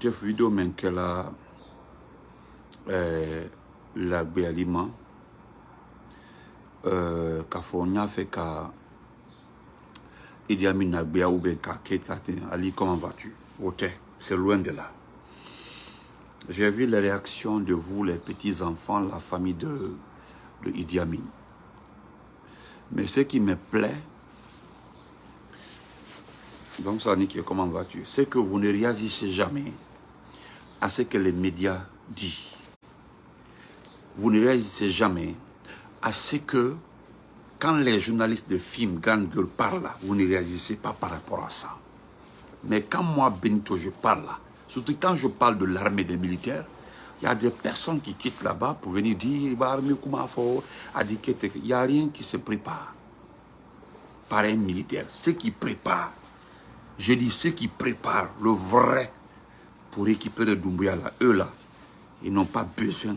chef vidéo men kɛla eh, lagbe alima euh, k'a fɔ n Amin lagbeya ou bien ka Ali comment vas-tu? C'est loin de là. J'ai vu les réactions de vous les petits enfants la famille de, de Idi Amin. Mais ce qui me plaît donc comment vas-tu? C'est que vous ne réagissez jamais à ce que les médias disent vous ne réagissez jamais à ce que, quand les journalistes de films Grande Gueule parlent, vous ne réagissez pas par rapport à ça. Mais quand moi, Benito, je parle, surtout quand je parle de l'armée des militaires, il y a des personnes qui quittent là-bas pour venir dire comment Il n'y a rien qui se prépare par un militaire. Ceux qui préparent, je dis ceux qui préparent le vrai pour récupérer Doumbouya, là, eux là, ils n'ont pas besoin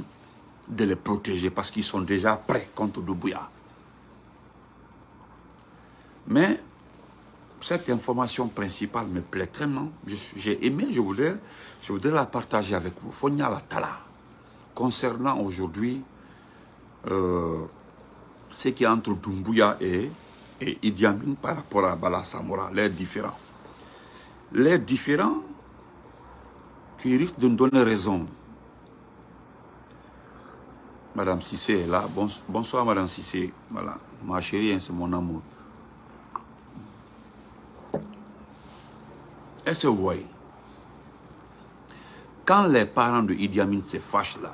de les protéger parce qu'ils sont déjà prêts contre Doumbouya. Mais cette information principale me plaît tellement. J'ai aimé, je voudrais, la partager avec vous. Fonya la Tala. Concernant aujourd'hui euh, ce qui est entre Doumbouya et, et Idi Amin par rapport à Bala Samora, les différents. Les différents qui risquent de nous donner raison Madame Sissé est là. Bonsoir, Madame Sissé. Voilà. Ma chérie, hein, c'est mon amour. Est-ce que vous voyez Quand les parents de Idi Amin se fâchent là,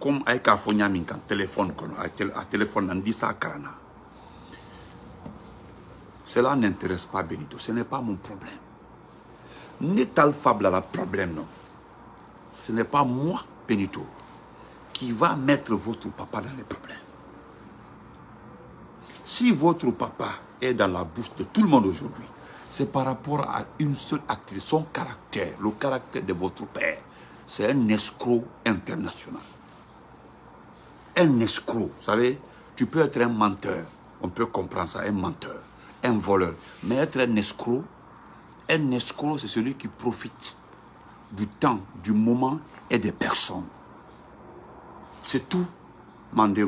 comme avec Afonyamin, quand téléphone, à téléphone, on dit ça à Karana. Cela n'intéresse pas Benito. Ce n'est pas mon problème. N'est Fable le problème, non. Ce n'est pas moi, Benito qui va mettre votre papa dans les problèmes. Si votre papa est dans la bouche de tout le monde aujourd'hui, c'est par rapport à une seule actrice, son caractère, le caractère de votre père. C'est un escroc international. Un escroc, vous savez, tu peux être un menteur, on peut comprendre ça, un menteur, un voleur. Mais être un escroc, un escroc, c'est celui qui profite du temps, du moment et des personnes. C'est tout. Mandé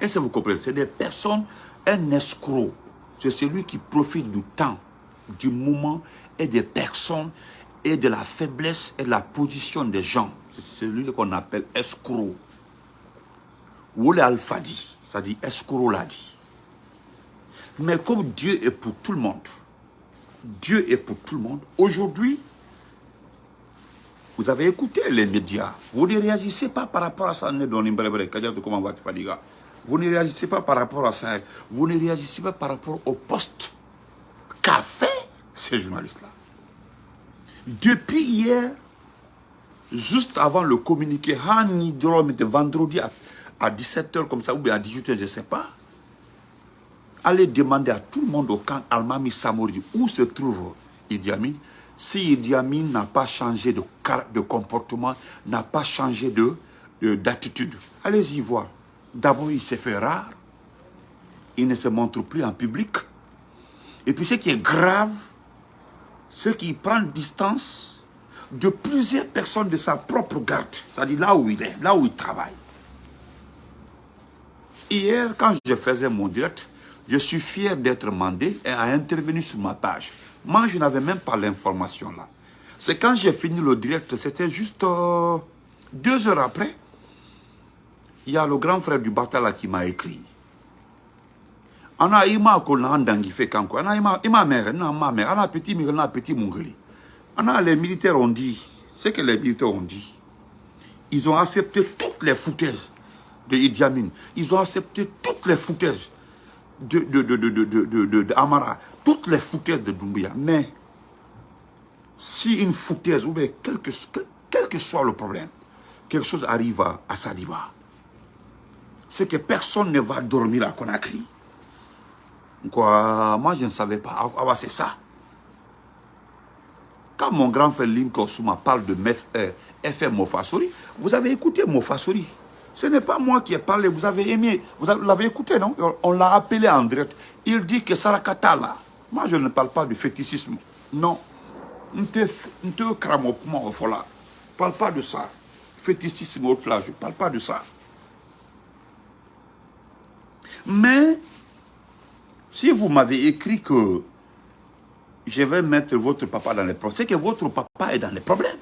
Est-ce que vous comprenez? C'est des personnes, un escroc. C'est celui qui profite du temps, du moment et des personnes et de la faiblesse et de la position des gens. C'est celui qu'on appelle escroc. Wole Alpha dit, ça dit escroc l'a dit. Mais comme Dieu est pour tout le monde, Dieu est pour tout le monde, aujourd'hui, vous avez écouté les médias. Vous ne réagissez pas par rapport à ça. Vous ne réagissez pas par rapport à ça. Vous ne réagissez pas par rapport au poste qu'a fait ces journalistes-là. Depuis hier, juste avant le communiqué, vendredi à 17h comme ça, ou bien à 18h, je ne sais pas, allez demander à tout le monde au camp Almami Samori où se trouve Idi Amin si Idi Amin n'a pas changé de, de comportement, n'a pas changé d'attitude, de, allez-y voir. D'abord, il s'est fait rare. Il ne se montre plus en public. Et puis ce qui est grave, c'est qu'il prend distance de plusieurs personnes de sa propre garde. C'est-à-dire là où il est, là où il travaille. Hier, quand je faisais mon direct, je suis fier d'être mandé et à intervenir sur ma page. Moi, je n'avais même pas l'information là. C'est quand j'ai fini le direct, c'était juste euh, deux heures après. Il y a le grand frère du Batala qui m'a écrit. Ana ima ko na ndangi fait kanko. Ana ima ima mère, na ma mère, ana petit mire, na petit mungeli. Ana les militaires ont dit, ce que les militaires ont dit. Ils ont accepté toutes les foutaises de Idi Amin. Ils ont accepté toutes les foutaises de, de, de, Amara toutes les foutaises de Doumbia. Mais si une foutaise, ou bien quel que, soit le problème, quelque chose arrive à, Sadiba, c'est que personne ne va dormir à Conakry. Quoi, moi, je ne savais pas. Ah, ah c'est ça. Quand mon grand frère Lincoln Souma parle de FM Mofasori, vous avez écouté Mofasori? Ce n'est pas moi qui ai parlé, vous avez aimé, vous l'avez écouté, non? On l'a appelé en direct. Il dit que Sarakata, là, moi, je ne parle pas du fétichisme. Non. Ne te au fola. Parle pas de ça. Fétichisme au là, je parle pas de ça. Mais, si vous m'avez écrit que je vais mettre votre papa dans les problèmes, c'est que votre papa est dans les problèmes.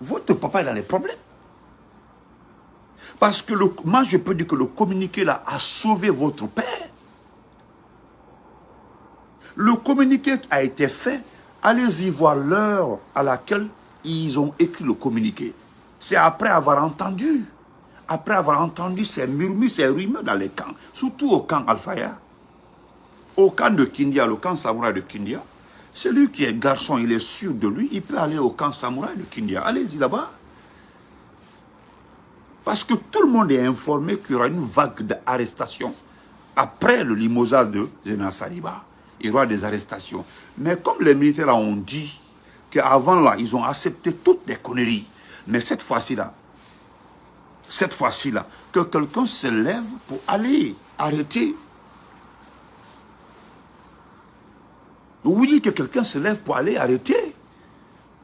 Votre papa est dans les problèmes. Parce que moi, je peux dire que le communiqué là a sauvé votre père. Le communiqué a été fait. Allez-y voir l'heure à laquelle ils ont écrit le communiqué. C'est après avoir entendu. Après avoir entendu ces murmures, ces rumeurs dans les camps. Surtout au camp Alfaya. Au camp de Kindia, le camp samouraï de Kindia. Celui qui est garçon, il est sûr de lui, il peut aller au camp samouraï de Kindia. Allez-y là-bas. Parce que tout le monde est informé qu'il y aura une vague d'arrestations après le limosage de Zena Saliba. Il y aura des arrestations. Mais comme les militaires ont dit qu'avant là, ils ont accepté toutes les conneries. Mais cette fois-ci là, cette fois-ci là, que quelqu'un se lève pour aller arrêter. Oui, que quelqu'un se lève pour aller arrêter.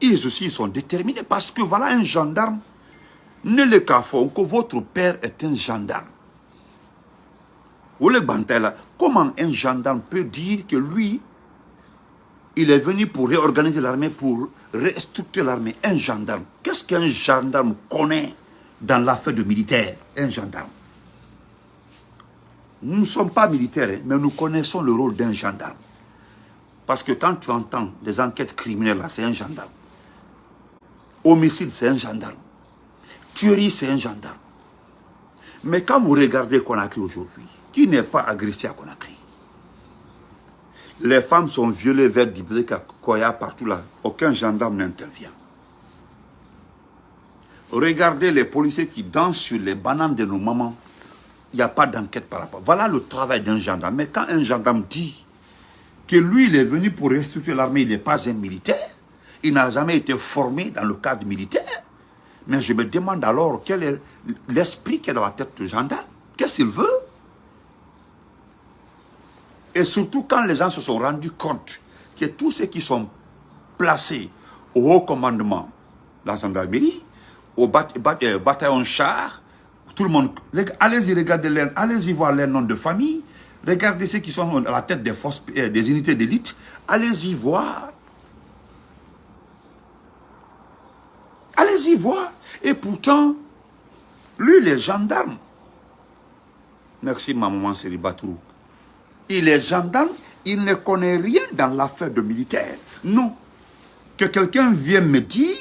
Ils aussi, ils sont déterminés parce que voilà un gendarme ne le que votre père est un gendarme. Comment un gendarme peut dire que lui, il est venu pour réorganiser l'armée, pour restructurer l'armée? Un gendarme. Qu'est-ce qu'un gendarme connaît dans l'affaire de militaire? Un gendarme. Nous ne sommes pas militaires, hein, mais nous connaissons le rôle d'un gendarme. Parce que quand tu entends des enquêtes criminelles, c'est un gendarme. Homicide, c'est un gendarme. Tuerie, c'est un gendarme. Mais quand vous regardez Conakry aujourd'hui, qui n'est pas agressé à Conakry? Les femmes sont violées vers Dibreka, Koya, partout là. Aucun gendarme n'intervient. Regardez les policiers qui dansent sur les bananes de nos mamans. Il n'y a pas d'enquête par rapport. Voilà le travail d'un gendarme. Mais quand un gendarme dit que lui, il est venu pour restructurer l'armée, il n'est pas un militaire, il n'a jamais été formé dans le cadre militaire, mais je me demande alors quel est l'esprit qui est dans la tête du gendarme. Qu'est-ce qu'il veut? Et surtout quand les gens se sont rendus compte que tous ceux qui sont placés au haut commandement de la gendarmerie, au euh, bataillon char, tout le monde, allez-y regarder allez-y voir les noms de famille, regardez ceux qui sont à la tête des forces, euh, des unités d'élite, allez-y voir. Allez-y voir. Et pourtant, lui, il est gendarme. Merci, ma maman Batou. Il est gendarme, il ne connaît rien dans l'affaire de militaire. Non. Que quelqu'un vienne me dire,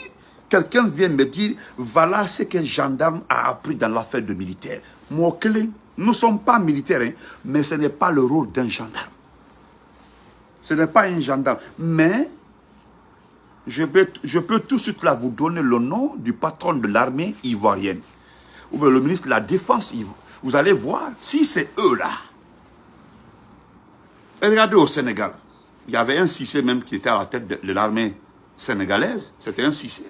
quelqu'un vienne me dire, voilà ce qu'un gendarme a appris dans l'affaire de militaire. Moi, nous ne sommes pas militaires, hein, mais ce n'est pas le rôle d'un gendarme. Ce n'est pas un gendarme. Mais je peux, tout de suite vous donner le nom du patron de l'armée ivoirienne. Ou bien le ministre de la Défense. Vous allez voir si c'est eux là. regardez au Sénégal. Il y avait un Cissé même qui était à la tête de, l'armée sénégalaise. C'était un Cissé.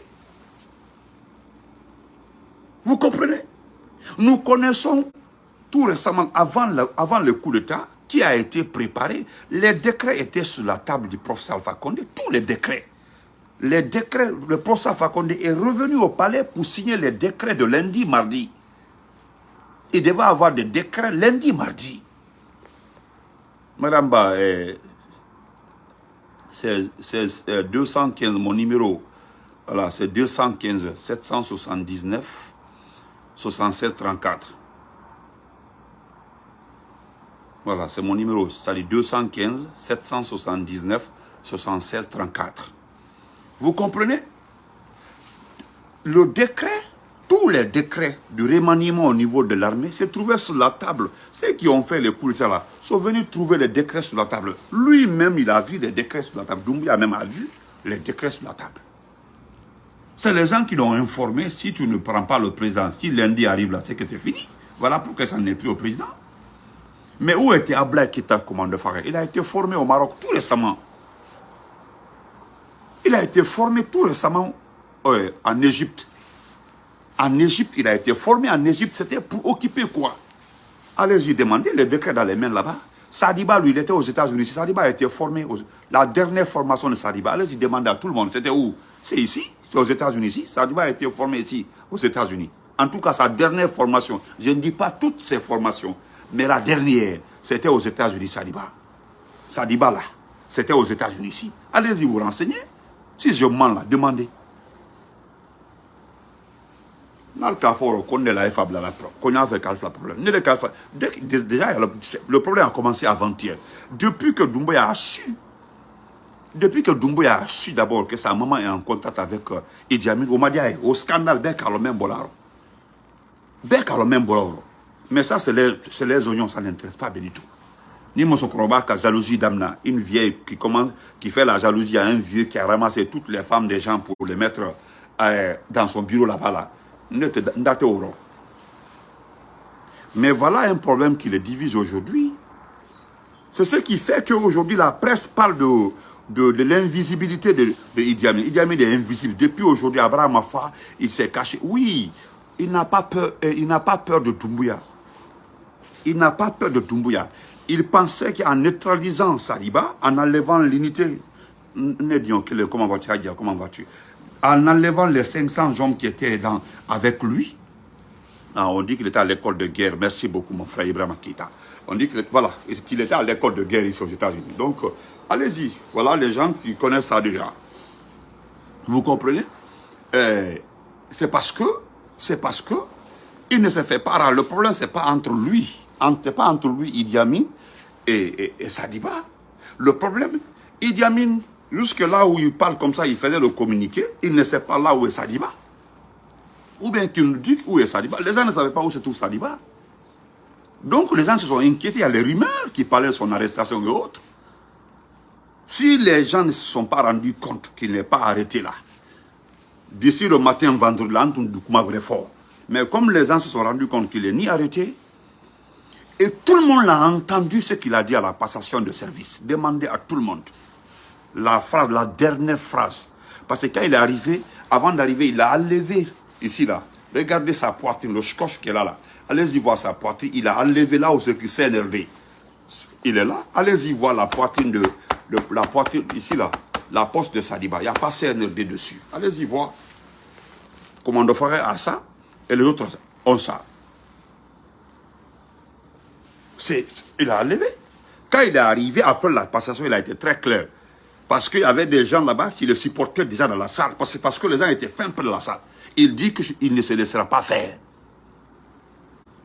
Vous comprenez? Nous connaissons tout récemment, avant le, avant coup d'État, qui a été préparé. Les décrets étaient sur la table du professeur Alpha Condé. Tous les décrets les décrets, le professeur Fakonde est revenu au palais pour signer les décrets de lundi, mardi. Il devait avoir des décrets lundi, mardi. Madame Ba, eh, c'est 215, mon numéro, voilà, c'est 215 779 76 34. Voilà, c'est mon numéro, c'est 215 779 76 34. Vous comprenez? Le décret, tous les décrets du remaniement au niveau de l'armée se trouvaient sur la table. Ceux qui ont fait les coups d'État là sont venus trouver les décrets sur la table. Lui-même, il a vu les décrets sur la table. Doumbia même a vu les décrets sur la table. C'est les gens qui l'ont informé, si tu ne prends pas le président, si lundi arrive là, c'est que c'est fini. Voilà pourquoi ça n'est plus au président. Mais où était Ablaï Kita, commandeur Faré Il a été formé au Maroc tout récemment. Il a été formé tout récemment euh, en Égypte. En Égypte, il a été formé en Égypte. C'était pour occuper quoi? Allez-y demander les décrets dans les mains là-bas. Sadiba, lui, il était aux États-Unis. Sadiba a été formé. La dernière formation de Sadiba, allez-y demander à tout le monde. C'était où? C'est ici, c'est aux États-Unis. Ici. Sadiba a été formé ici, aux États-Unis. En tout cas, sa dernière formation, je ne dis pas toutes ses formations, mais la dernière, c'était aux États-Unis, Sadiba. Sadiba, là, c'était aux États-Unis ici. Allez-y vous renseigner. Si je mens là, demandez. Déjà, le problème a commencé avant-hier. Depuis que Doumbouya a su, depuis que Doumbouya a su d'abord que sa maman est en contact avec euh, Idi Amin, au scandale, ben même bolaro. Ben même bolaro. Mais ça, c'est les, les, oignons, ça n'intéresse pas tout. Ni Mosokroba, jalousie d'Amna, une vieille qui, commence, qui fait la jalousie à un vieux qui a ramassé toutes les femmes des gens pour les mettre euh, dans son bureau là-bas. Là. Mais voilà un problème qui les divise aujourd'hui. C'est ce qui fait qu'aujourd'hui la presse parle de, l'invisibilité de, Idi Amin. Idi Amin est invisible. Depuis aujourd'hui, Abraham Afa, il s'est caché. Oui, il n'a pas peur, euh, il n'a pas peur de Doumbouya. Il n'a pas peur de Doumbouya. Il pensait qu'en neutralisant Saliba, en enlevant l'unité, comment vas-tu comment vas-tu En enlevant les 500 hommes qui étaient dans, avec lui, ah, on dit qu'il était à l'école de guerre. Merci beaucoup, mon frère Ibrahim Akita. On dit qu'il voilà, qu'il était à l'école de guerre ici aux États-Unis. Donc, euh, allez-y. Voilà les gens qui connaissent ça déjà. Vous comprenez? Euh, C'est parce que, c'est parce que, il ne se fait pas Le problème, c'est pas entre lui, entre, pas entre lui, Idi Amin, et, et, Sadiba. Le problème, Idi Amin, jusque là où il parle comme ça, il faisait le communiqué, il ne sait pas là où est Sadiba. Ou bien qu'il nous dit où est Sadiba. Les gens ne savaient pas où se trouve Sadiba. Donc les gens se sont inquiétés. Il y a les rumeurs qui parlaient de son arrestation et autres. Si les gens ne se sont pas rendus compte qu'il n'est pas arrêté là, d'ici le matin, vendredi, là, on fort. Mais comme les gens se sont rendus compte qu'il n'est ni arrêté, et tout le monde a entendu ce qu'il a dit à la passation de service. Demandez à tout le monde. La phrase, la dernière phrase. Parce que quand il est arrivé, avant d'arriver, il a enlevé ici là. Regardez sa poitrine, le scotch qu'il a là. Allez-y voir sa poitrine. Il a enlevé là où c'est qui CNRD. Il est là. Allez-y voir la poitrine de, la poitrine ici là. La poste de Sadiba. Il n'y a pas CNRD dessus. Allez-y voir. Comment on ferait à ça et les autres ont ça. Il a enlevé. Quand il est arrivé, après la passation, il a été très clair. Parce qu'il y avait des gens là-bas qui le supportaient déjà dans la salle. Parce, parce que les gens étaient fins près de la salle. Il dit qu'il ne se laissera pas faire.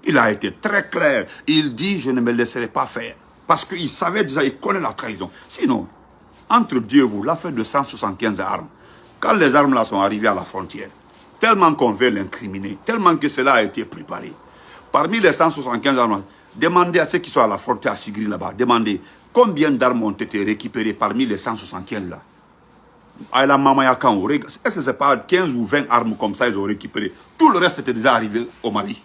Il a été très clair. Il dit, je ne me laisserai pas faire. Parce qu'il savait déjà, il connaît la trahison. Sinon, entre Dieu et vous, l'affaire de 175 armes, quand les armes là sont arrivées à la frontière, tellement qu'on veut l'incriminer, tellement que cela a été préparé, parmi les 175 armes, demandez à ceux qui sont à la frontière à Sigri là-bas, demandez combien d'armes ont été récupérées parmi les 175 là. À la est-ce que ce n'est pas 15 ou 20 armes comme ça ils ont récupéré? Tout le reste était déjà arrivé au Mali.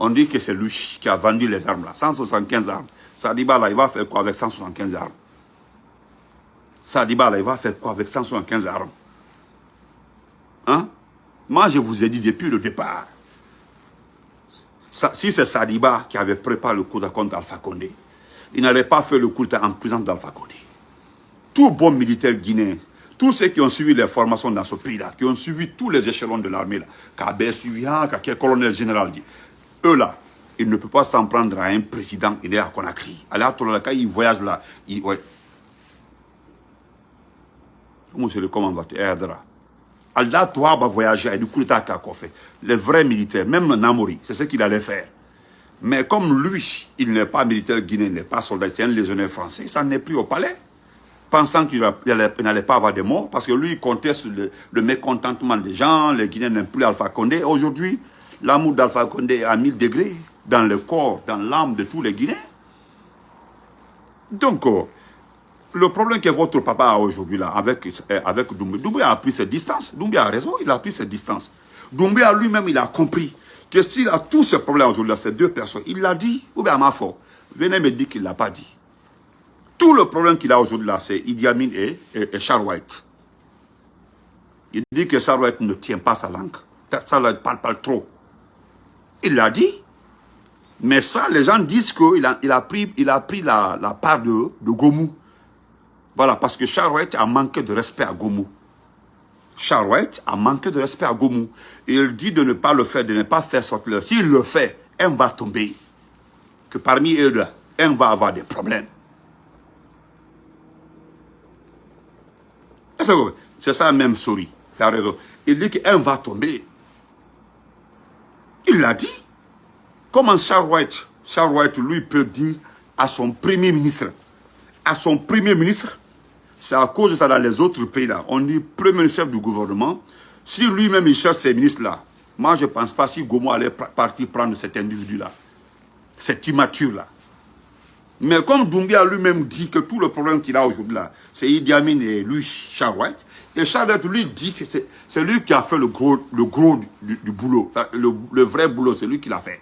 On dit que c'est lui qui a vendu les armes là, 175 armes. Sadiba là, il va faire quoi avec 175 armes? Sadiba là, il va faire quoi avec 175 armes? Hein? Moi, je vous ai dit depuis le départ, si c'est Sadiba qui avait préparé le coup de contre Condé, il n'allait pas faire le coup en prison d'Alpha Condé. Tout bon militaire guinéen tous ceux qui ont suivi les formations dans ce pays-là, qui ont suivi tous les échelons de l'armée, Kabé suivi, quel colonel général dit, eux là, ils ne peuvent pas s'en prendre à un président, il est à Conakry. Alors, quand ils voyagent là, ils, ouais. Monsieur, comment va-t-il Allah, toi, va voyager, et du coup, fait. Les vrais militaires, même Namori, c'est ce qu'il allait faire. Mais comme lui, il n'est pas militaire guinéen, il n'est pas soldat, c'est un légionnaire français, ça n'est plus au palais pensant qu'il n'allait pas avoir de morts, parce que lui, il conteste le, mécontentement des gens, les Guinéens n'aiment plus Alpha Condé. Aujourd'hui, l'amour d'Alpha Condé est à 1000 degrés dans le corps, dans l'âme de tous les Guinéens. Donc, euh, le problème que votre papa a aujourd'hui là, avec, euh, avec Doumbé, Doumbé a pris ses distances. Doumbé a raison, il a pris ses distances. Doumbé a lui-même, il a compris que s'il a tous ces problèmes aujourd'hui, ces deux personnes, il l'a dit, ou bien à ma foi, venez me dire qu'il ne l'a pas dit. Tout le problème qu'il a aujourd'hui là, c'est Idi Amin et, et, Charles White. Il dit que Charles White ne tient pas sa langue. Charles White parle pas trop. Il l'a dit. Mais ça, les gens disent qu'il a, il a pris, la, part de, de Gomou. Voilà, parce que Charouette a manqué de respect à Gomou. Charouette a manqué de respect à Gomou. Et il dit de ne pas le faire, de ne pas faire sortir. S'il le fait, un va tomber. Que parmi eux, un va avoir des problèmes. C'est ça même, souris. Tu as raison. Il dit qu'un va tomber. Il l'a dit. Comment Charouette, Charouette, lui, peut dire à son premier ministre, à son premier ministre, c'est à cause de ça dans les autres pays-là. On dit premier chef du gouvernement. Si lui-même il cherche ces ministres-là, moi je ne pense pas si Gomo allait partir prendre cet individu-là, cet immature-là. Mais comme Doumbia lui-même dit que tout le problème qu'il a aujourd'hui là, c'est Idi Amin et lui, Charouette, et Charouette lui dit que c'est lui qui a fait le gros, le gros du, boulot, le, vrai boulot, c'est lui qui l'a fait.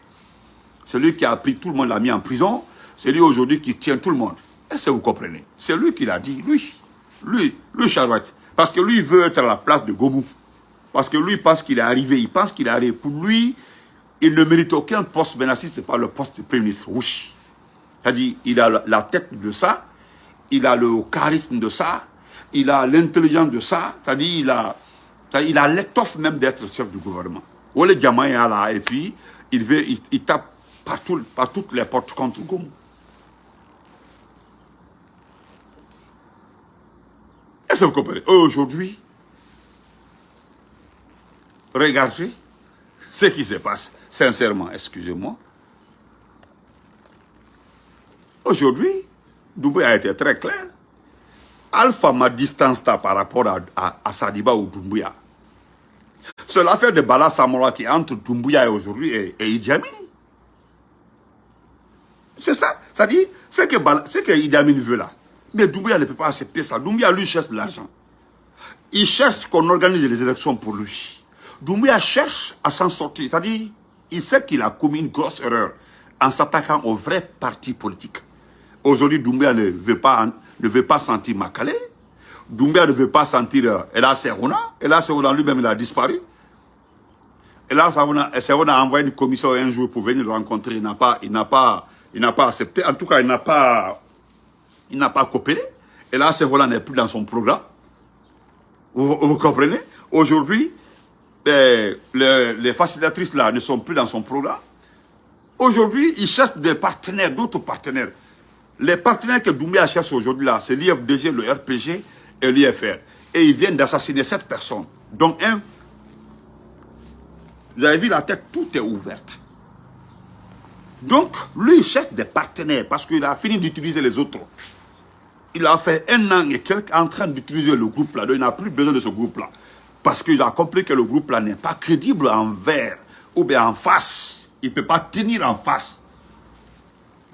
C'est lui qui a pris tout le monde, l'a mis en prison, c'est lui aujourd'hui qui tient tout le monde. Est-ce que vous comprenez? C'est lui qui l'a dit, lui. Lui, lui Charouette. Parce que lui, il veut être à la place de Gomou. Parce que lui, il pense qu'il est arrivé. Il pense qu'il est arrivé. Pour lui, il ne mérite aucun poste maintenant si ce n'est pas le poste de Premier ministre. C'est-à-dire, il a la tête de ça, il a le charisme de ça, il a l'intelligence de ça, c'est-à-dire, il a, il a l'étoffe même d'être chef du gouvernement. Ou le diamant là, et puis, il, veut, il, tape par toutes les portes contre Gomou. Vous comprenez Aujourd'hui, regardez ce qui se passe. Sincèrement, excusez-moi. Aujourd'hui, Doumbouya a été très clair. Alpha m'a distance par rapport à, Sadiba ou Doumbouya. C'est l'affaire de Bala Samora qui entre Doumbouya et aujourd'hui et, et. C'est ça. Ça dit, ce que, que Idi Amin veut là. Mais Doumbouya ne peut pas accepter ça. Doumbouya, lui, cherche de l'argent. Il cherche qu'on organise les élections pour lui. Doumbouya cherche à s'en sortir. C'est-à-dire, il sait qu'il a commis une grosse erreur en s'attaquant aux vrais partis politiques. Aujourd'hui, Doumbouya ne veut pas, ne veut pas sentir Makale. Doumbouya ne veut pas sentir euh, Ela Serona. Ela Serona lui-même, il a disparu. Ela Serona a envoyé une commission un jour pour venir le rencontrer. Il n'a pas, pas, il n'a pas accepté. En tout cas, il n'a pas il n'a pas coopéré. Et là, ce rôle n'est plus dans son programme. Vous, comprenez? Aujourd'hui, ben, les, facilitatrices là ne sont plus dans son programme. Aujourd'hui, il cherche des partenaires, d'autres partenaires. Les partenaires que Doumbia cherche aujourd'hui là, c'est l'IFDG, le RPG et l'IFR. Et ils viennent d'assassiner sept personnes. Donc un, vous avez vu la tête, tout est ouverte. Donc, lui, il cherche des partenaires parce qu'il a fini d'utiliser les autres il a fait un an et quelques en train d'utiliser le groupe-là. Il n'a plus besoin de ce groupe-là. Parce qu'il a compris que le groupe-là n'est pas crédible envers ou bien en face. Il ne peut pas tenir en face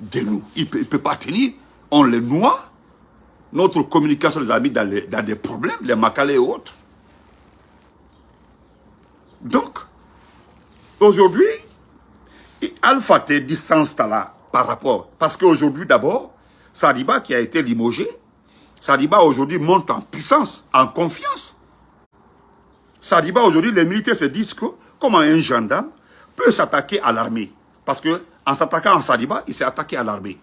de nous. Il ne peut, pas tenir. On les noie. Notre communication les a mis dans, des problèmes, les macalés et autres. Donc, aujourd'hui, Alpha T distance là par rapport. Parce qu'aujourd'hui, d'abord, Sadiba qui a été limogé, Sadiba aujourd'hui monte en puissance, en confiance. Sadiba aujourd'hui, les militaires se disent que comment un gendarme peut s'attaquer à l'armée? Parce que en s'attaquant à Sadiba, il s'est attaqué à l'armée.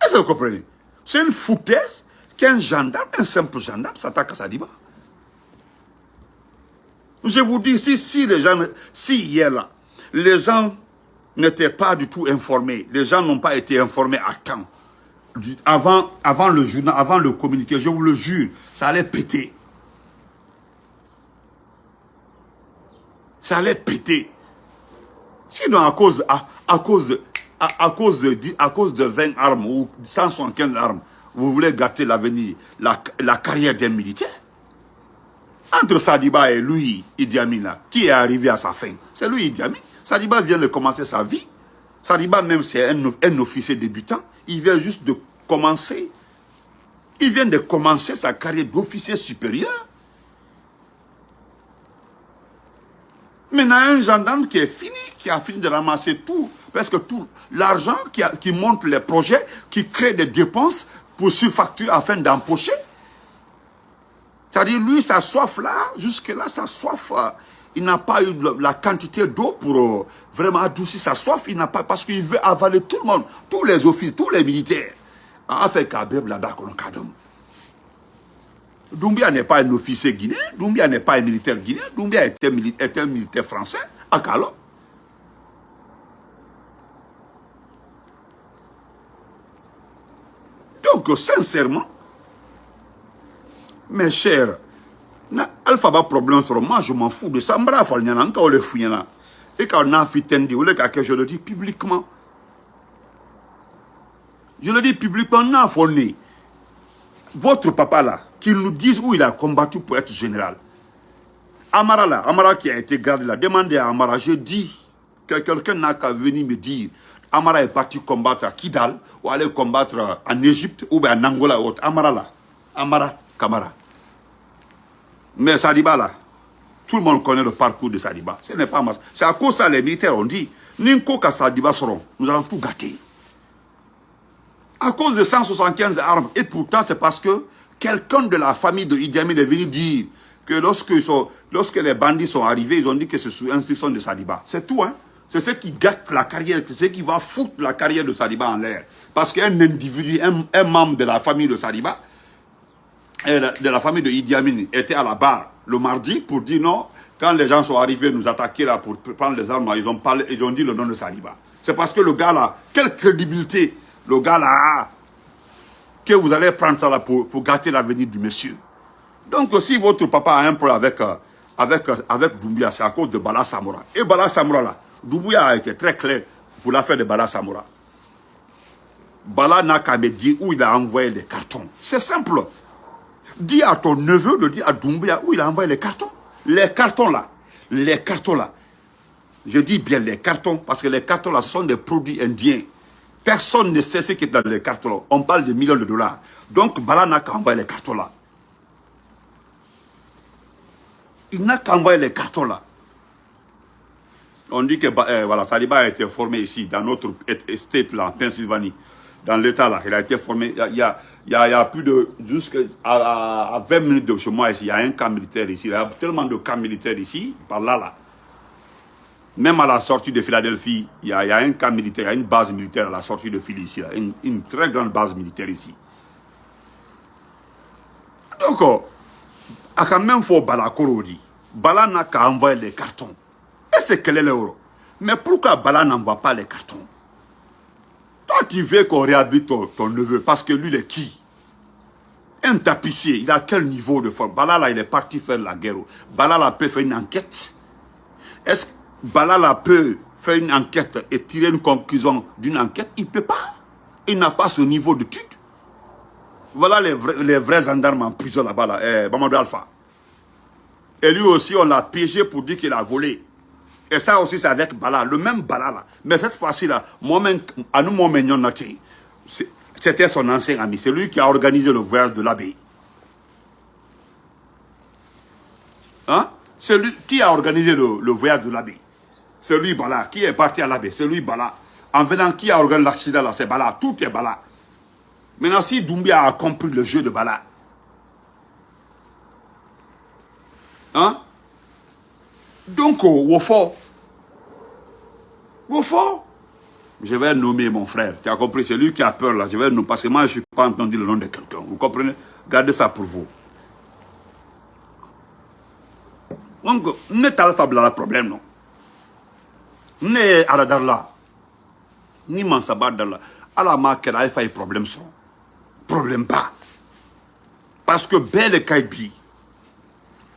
Est-ce que vous comprenez? C'est une foutaise qu'un gendarme, un simple gendarme, s'attaque à Sadiba. Je vous dis, si, si les gens, si hier là, les gens n'étaient pas du tout informés. Les gens n'ont pas été informés à temps. Avant, le journal, avant le communiqué, je vous le jure, ça allait péter. Ça allait péter. Sinon, à cause, à, cause de, à, à cause de 20 armes ou 175 armes, vous voulez gâter l'avenir, la, la carrière d'un militaire Entre Sadiba et lui, Idi Amin, qui est arrivé à sa fin? C'est lui, Idi Amin. Sadiba vient de commencer sa vie. Sadiba même c'est un, officier débutant. Il vient juste de commencer. Il vient de commencer sa carrière d'officier supérieur. Maintenant, un gendarme qui est fini, qui a fini de ramasser tout, presque tout, l'argent qui, qui monte les projets, qui crée des dépenses pour surfacturer afin d'empocher. C'est-à-dire, lui, sa soif là, jusque-là, sa soif, euh, il n'a pas eu la quantité d'eau pour euh, vraiment adoucir sa soif. Il n'a pas, parce qu'il veut avaler tout le monde, tous les offices, tous les militaires. En fait, Doumbia n'est pas un officier guinéen, Doumbia n'est pas un militaire guinéen, Doumbia est un, militaire français à Kalo. Donc, sincèrement, mes chers, na alpha ba problème sur moi, je m'en fous de ça. Mbra fal nyana, nka ole fuyana. Et quand on a fitendi, ole ka je le dis publiquement. Je le dis publiquement, n'a. Votre papa là, qu'il nous dise où il a combattu pour être général. Amara là, Amara qui a été gardé là, demandez à Amara, je dis que quelqu'un n'a qu'à venir me dire Amara est parti combattre à Kidal ou aller combattre en Égypte ou en Angola ou autre. Amara là, Amara, Kamara. Mais Sadiba là, tout le monde connaît le parcours de Sadiba. Ce n'est pas C'est à cause de ça les militaires ont dit, Ninko Sadiba seront, nous allons tout gâter. À cause de 175 armes. Et pourtant, c'est parce que quelqu'un de la famille de Idi Amin est venu dire que lorsque, lorsque les bandits sont arrivés, ils ont dit que c'est sous instruction de Sadiba. C'est tout, hein. C'est ce qui gâte la carrière, c'est ce qui va foutre la carrière de Sadiba en l'air. Parce qu'un individu, un, membre de la famille de Sadiba, de la famille de Idi Amin, était à la barre le mardi pour dire non, quand les gens sont arrivés nous attaquer là pour prendre les armes, ils ont, parlé, ils ont dit le nom de Sadiba. C'est parce que le gars là, quelle crédibilité le gars là a que vous allez prendre ça là pour, pour gâter l'avenir du monsieur. Donc si votre papa a un problème avec, euh, avec, euh, avec Doumbia, c'est à cause de Bala Samora. Et Bala Samora là, Doumbia a été très clair pour l'affaire de Bala Samora. Bala n'a qu'à me dire où il a envoyé les cartons. C'est simple. Dis à ton neveu de dire à Doumbia où il a envoyé les cartons. Les cartons là, les cartons là. Je dis bien les cartons parce que les cartons là, sont des produits indiens. Personne ne sait ce qui est dans les cartons. On parle de millions de dollars. Donc, Bala n'a qu'à envoyer les cartons là. Il n'a qu'à envoyer les cartons là. On dit que euh, voilà, Saliba a été formé ici, dans notre estate là, en Pennsylvanie. Dans l'état là, il a été formé. Il y a, il y a, plus de. Jusqu'à à, 20 minutes de chez moi ici, il y a un camp militaire ici. Il y a tellement de camps militaires ici, par là là. Même à la sortie de Philadelphie, il y, a, un camp militaire, il y a une base militaire à la sortie de Philadelphie ici, une, très grande base militaire ici. Donc, euh, à quand même faut Bala dit, Bala n'a qu'à envoyer les cartons. Et c'est quel est l'euro Mais pourquoi Bala n'envoie pas les cartons? Toi, tu veux qu'on réhabite ton, neveu, parce que lui, il est qui? Un tapissier, il a quel niveau de force Bala, là, il est parti faire la guerre. Bala, là, peut faire une enquête? Est-ce Balala peut faire une enquête et tirer une conclusion d'une enquête, il ne peut pas. Il n'a pas ce niveau d'étude. Voilà les vrais, les gendarmes en prison là-bas, là, eh, Alpha. Et lui aussi, on l'a piégé pour dire qu'il a volé. Et ça aussi, c'est avec Bala, le même Bala là. Mais cette fois-ci là, moi c'était son ancien ami. C'est lui qui a organisé le voyage de l'abbé. Hein? C'est lui qui a organisé le voyage de l'abbé. C'est lui Bala. Qui est parti à l'abbé C'est lui Bala. En venant, qui a organisé l'accident là? C'est Bala. Tout est Bala. Maintenant, si Doumbia a compris le jeu de Bala, hein? Donc, au Wofo, Wofo, je vais nommer mon frère. Tu as compris C'est lui qui a peur là. Je vais nommer, parce que moi, je ne suis pas entendu le nom de quelqu'un. Vous comprenez? Gardez ça pour vous. Donc, n'est pas le problème, non. Ne aladar ni mansaba da la ala ma kɛra a ye problème sɔrɔ problème pas. Parce que bɛɛ le ka bi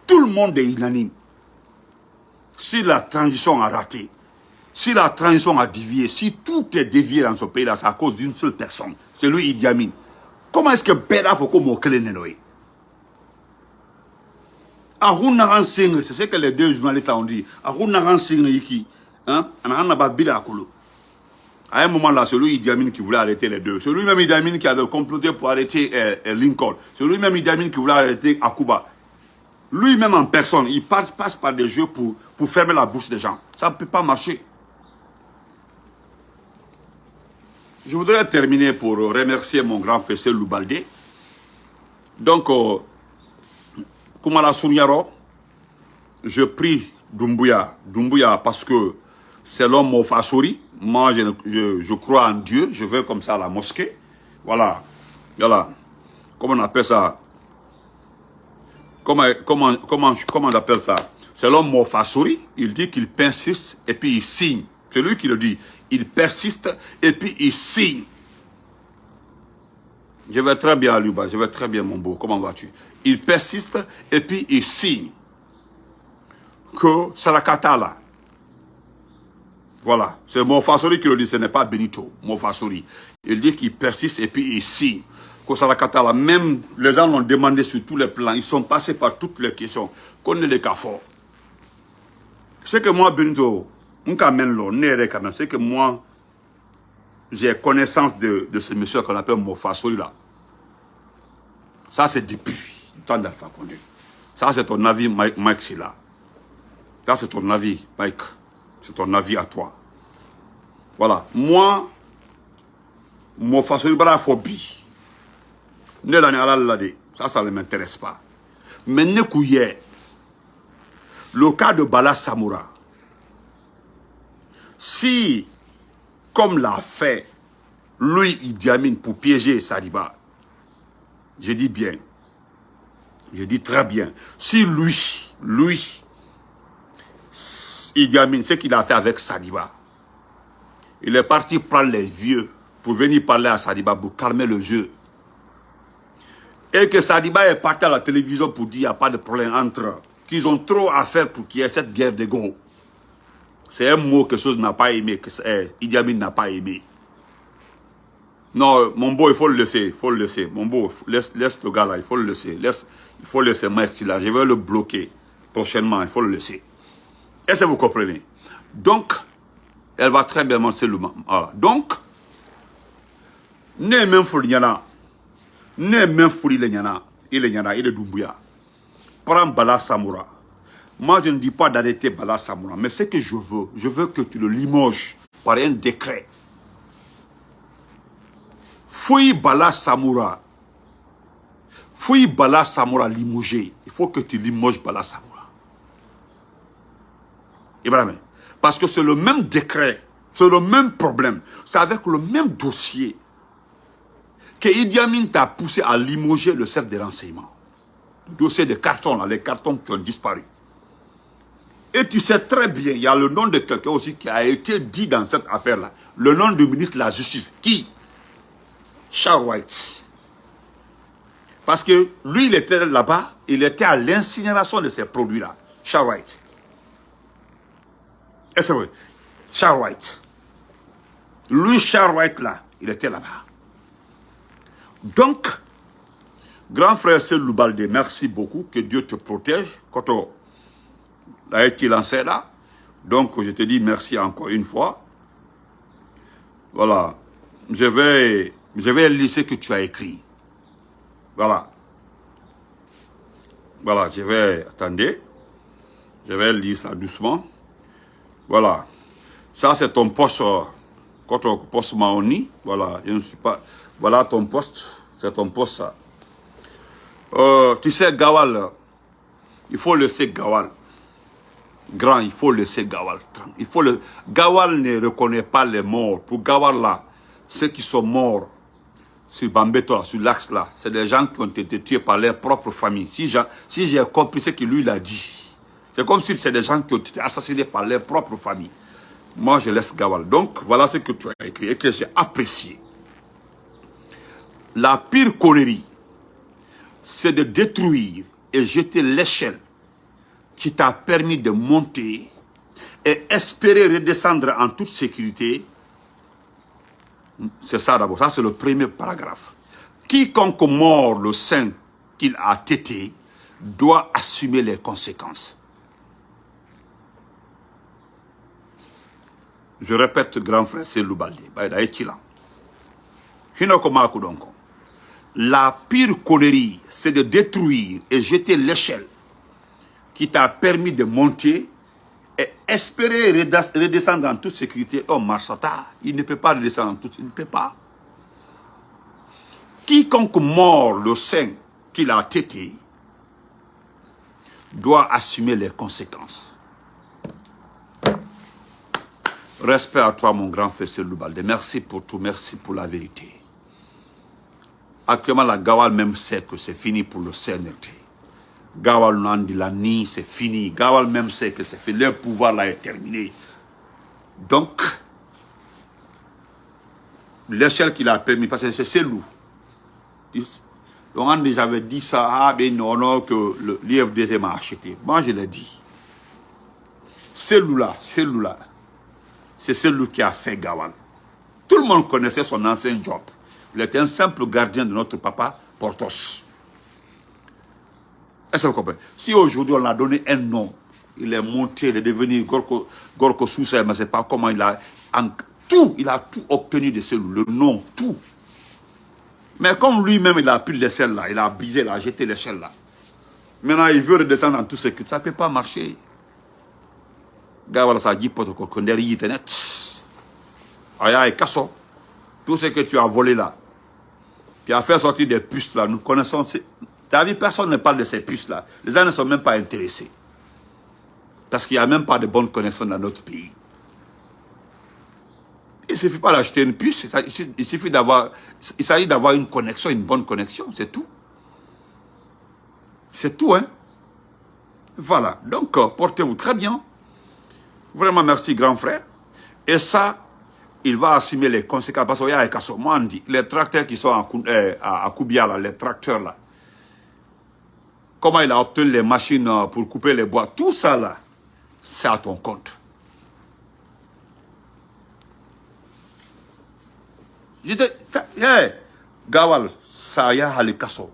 tout le monde est unanime si la transition a raté si la transition a dévié si tout est dévié dans ce pays là c'est à cause d'une seule personne c'est lui Idi Amin comment est-ce que bɛɛ b'a fɔ ko mɔgɔ kelen de ye a c'est ce que les deux journalistes ont dit nagan iki Hein? À un moment là, c'est lui Idi Amin qui voulait arrêter les deux. C'est lui-même Idi Amin qui avait comploté pour arrêter euh, euh, Lincoln. C'est lui-même Idi Amin qui voulait arrêter Akuba. Lui-même en personne, il passe par des jeux pour, fermer la bouche des gens. Ça ne peut pas marcher. Je voudrais terminer pour remercier mon grand frère Loubalde. Donc, euh, Kumala Sunyaro, je prie Dumbuya. Dumbuya parce que c'est l'homme Mofasori. Moi, je, je, crois en Dieu. Je vais comme ça à la mosquée. Voilà. Voilà. Comment on appelle ça? Comment, comment, comment, comment on appelle ça? C'est l'homme Mofasori. Il dit qu'il persiste et puis il signe. C'est lui qui le dit. Il persiste et puis il signe. Je vais très bien, Luba. Je vais très bien, mon beau. Comment vas-tu? Il persiste et puis il signe que Sarakata là, voilà, c'est Mofasori qui le dit, ce n'est pas Benito, Mofasori. Il dit qu'il persiste et puis il signe. Même les gens l'ont demandé sur tous les plans, ils sont passés par toutes les questions. Qu'on est les cas forts. C'est que moi, Benito, c'est que moi, j'ai connaissance de, de ce monsieur qu'on appelle Mofasori là. Ça, c'est depuis le temps d'Alpha. Ça, c'est ton avis, Mike, Mike Silla. Ça, c'est ton avis, Mike. C'est ton avis à toi. Voilà. Moi, mon façon de phobie. Ne Ça, ça ne m'intéresse pas. Mais ne le cas de Bala Samoura, si, comme l'a fait, lui, il diamine pour piéger Sadiba, je dis bien, je dis très bien, si lui, lui, Idi Amin, ce qu'il a fait avec Sadiba. Il est parti prendre les vieux pour venir parler à Sadiba pour calmer le jeu. Et que Sadiba est parti à la télévision pour dire qu'il n'y a pas de problème entre. Qu'ils ont trop à faire pour qu'il y ait cette guerre de go. C'est un mot que chose n'a pas aimé, que eh, Idi Amin n'a pas aimé. Non, mon beau, il faut le laisser, il faut le laisser. Mon beau, laisse, laisse le gars là, il faut le laisser. Laisse, il faut laisser Mike là. Je vais le bloquer prochainement, il faut le laisser. Est-ce que vous comprenez? Donc, elle va très bien manger le voilà. Donc, ne même fou ne même fou le nyana, il est nyana, il est Dumbuya. Prends Bala Samoura. Moi, je ne dis pas d'arrêter Bala Samoura, mais ce que je veux, je veux que tu le limoges par un décret. Fouille Bala Samoura. Fouille Bala Samoura limogé. Il faut que tu limoges Bala Samoura. Ibrahim. Parce que c'est le même décret, c'est le même problème, c'est avec le même dossier que Idi Amin t'a poussé à limoger le chef des renseignements. Le dossier des cartons, les cartons qui ont disparu. Et tu sais très bien, il y a le nom de quelqu'un aussi qui a été dit dans cette affaire-là. Le nom du ministre de la Justice. Qui? Charles White. Parce que lui, il était là-bas, il était à l'incinération de ces produits-là. Charles White. Est-ce que Charles White. Lui, Charles White, là, il était là-bas. Donc, grand frère Loubalde, merci beaucoup, que Dieu te protège. Quand on été lancé là, donc je te dis merci encore une fois. Voilà. Je vais, je lire ce que tu as écrit. Voilà. Voilà, je vais, attendez. Je vais lire ça doucement. Voilà. Ça, c'est ton poste, euh, quand on poste Maoni. Voilà, je ne suis pas... Voilà ton poste. C'est ton poste, ça. Euh, tu sais, Gawal, il faut laisser Gawal. Grand, il faut laisser Gawal. Gawal ne reconnaît pas les morts. Pour Gawal, là, ceux qui sont morts sur Bambeto, sur l'axe, là, c'est des gens qui ont été tués par leur propre famille. Si j'ai compris ce que lui, a dit, c'est comme si c'est des gens qui ont été assassinés par leur propre famille. Moi, je laisse Gawal. Donc, voilà ce que tu as écrit et que j'ai apprécié. La pire connerie, c'est de détruire et jeter l'échelle qui t'a permis de monter et espérer redescendre en toute sécurité. C'est ça d'abord, ça c'est le premier paragraphe. Quiconque mord le sein qu'il a tété doit assumer les conséquences. Je répète, grand frère, c'est Loubaldi. La pire connerie, c'est de détruire et jeter l'échelle qui t'a permis de monter et espérer redescendre en toute sécurité. Oh, Marchata, il ne peut pas redescendre en toute sécurité. Il ne peut pas. Quiconque mord le sein qu'il a tété doit assumer les conséquences. Respect à toi, mon grand frère Loubalde. Merci pour tout, merci pour la vérité. Actuellement, la Gawal même sait que c'est fini pour le CNRT. Gawal Nandi Lani, c'est fini. Gawal même sait que c'est fini. Leur pouvoir là est terminé. Donc, l'échelle qu'il a permis, parce que c'est Selou. Donc, j'avais dit ça, ah, ben non, non, que l'IFDT m'a acheté. Moi, je l'ai dit. Celui-là, celui-là, c'est celui qui a fait Gawal. Tout le monde connaissait son ancien job. Il était un simple gardien de notre papa, Portos. Est-ce que vous comprenez? Si aujourd'hui on a donné un nom, il est monté, il est devenu Gorko, Gorko Sousa, mais je ne sais pas comment il a... tout, il a tout obtenu de celui, le nom, tout. Mais comme lui-même, il a pris l'échelle là, il a bisé, il a jeté l'échelle là. Maintenant, il veut redescendre dans tout ce que ça ne peut pas marcher. Gawala ça dit tout ce que tu as volé là, qui a fait sortir des puces là, nous connaissons. Tu as vu, personne ne parle de ces puces là. Les gens ne sont même pas intéressés. Parce qu'il n'y a même pas de bonnes connaissances dans notre pays. Il ne suffit pas d'acheter une puce, il suffit d'avoir, il s'agit d'avoir une connexion, une bonne connexion, c'est tout. C'est tout, hein. Voilà, donc euh, portez-vous très bien. Vraiment merci grand frère. Et ça, il va assumer les conséquences. Parce qu'il y a les tracteurs qui sont à, euh, à, Koubiala, les tracteurs là, comment il a obtenu les machines euh, pour couper les bois, tout ça là, c'est à ton compte. Je dis, hey, Gawal, ça y a à kasso.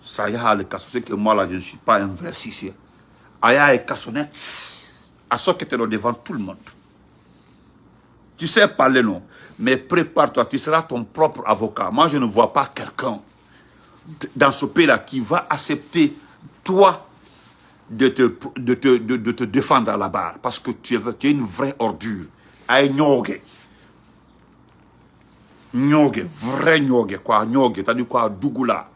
Ça y a à kasso. C'est que moi là, je ne suis pas un vrai sissien. Aya et net à ce que tu devant tout le monde. Tu sais parler, non? Mais prépare-toi, tu seras ton propre avocat. Moi, je ne vois pas quelqu'un dans ce pays-là qui va accepter, toi, de te, de, te, de, te défendre à la barre. Parce que tu es, tu es une vraie ordure. Aïe, nyoge. Nyoge, vrai nyoge, quoi. Nyoge, t'as dit quoi, Dougoula?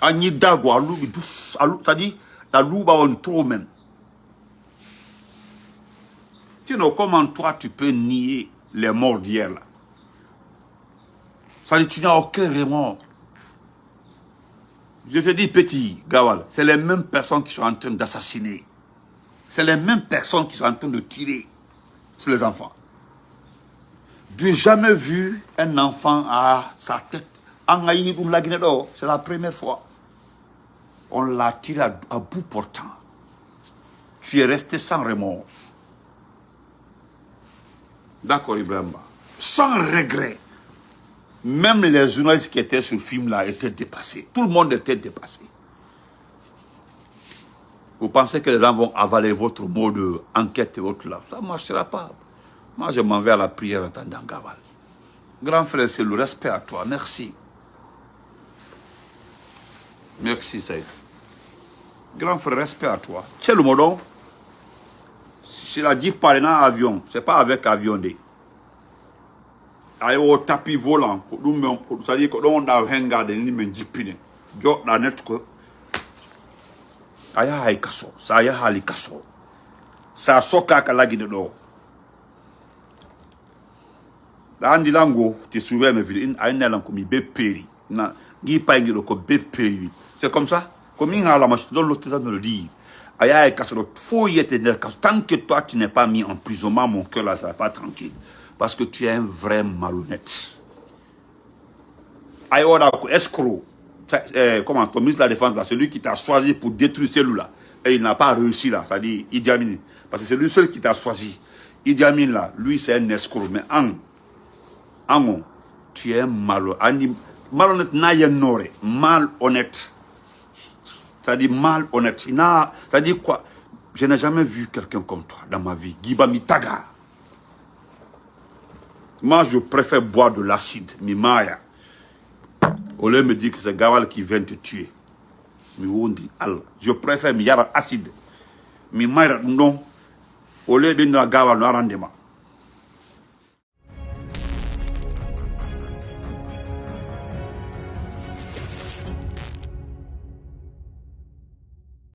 Agni dago, alou, douce, alou, t'as dit, la louba on trop même. Tu sais, comment toi tu peux nier les morts d'hier là Ça dit, tu n'as aucun remords. Je te dis, petit Gawal, c'est les mêmes personnes qui sont en train d'assassiner. C'est les mêmes personnes qui sont en train de tirer sur les enfants. n'ai jamais vu un enfant à sa tête. C'est la première fois on l'a tiré à, bout portant. Tu es resté sans remords. D'accord, Ibrahim. Sans regret. Même les journalistes qui étaient sur le film-là étaient dépassés. Tout le monde était dépassé. Vous pensez que les gens vont avaler votre mot d'enquête et autres là? Ça ne marchera pas. Moi, je m'en vais à la prière en attendant Gaval. Grand frère, c'est le respect à toi. Merci. Merci, Saïd. Grand frère, respect à toi. C'est le modon. C'est la dit par un avion. C'est pas avec avion. De. Ayo au tapis volant. C'est-à-dire que a ni men jipine. Jo la net. Aya hay kaso. Sa hali kaso. Sa soka ka lagi de do. Andi lango mi peri. Na gi pa peri. C'est comme ça? Comme il a de le dire. Faut y être Tant que toi, tu n'es pas mis en prison, mon cœur là, ça va pas tranquille. Parce que tu es un vrai malhonnête. Ayoda, escroc. Eh, comment, ton ministre de la Défense, là, celui qui t'a choisi pour détruire celui-là, et il n'a pas réussi là, c'est-à-dire Idi Amin. Parce que c'est lui seul qui t'a choisi. Idi Amin là, lui c'est un escroc. Mais en, en, tu es malhonnête. Malhonnête, n'a malhonnête. C'est-à-dire malhonnête. C'est-à-dire quoi? Je n'ai jamais vu quelqu'un comme toi dans ma vie. Gibami Taga. Moi, je préfère boire de l'acide, mimaya. Au lieu de me dire que c'est Gawal qui vient te tuer. Je préfère mi yara acide. Mi non. Au lieu de Gawal, non,